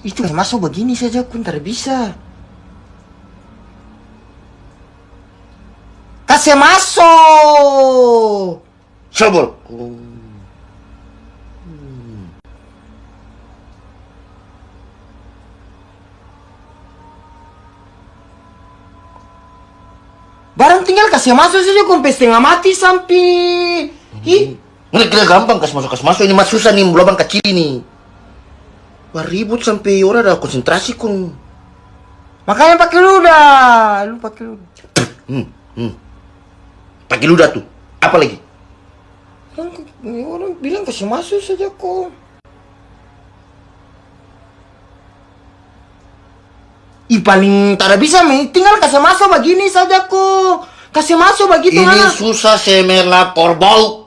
Itu masuk begini saja pun tidak bisa. Kasih masuk. Sobol. Barang tinggal kasih masuk saja sampai setengah mati sampai. Ih, Ini kira gampang kas masuk kas masuk ini mas susah nih lubang kecil ini. Wah ribut sampai orang ada konsentrasi kun. makanya pakai ludah. Lu pakai ludah. Hmm, hmm. Pakai ludah tuh. Apa lagi? Orang, orang bilang kasih masuk saja kok. Ih paling tak bisa me. tinggal kasih masuk begini saja kok. Kasih masuk begitu ini susah saya melapor bau.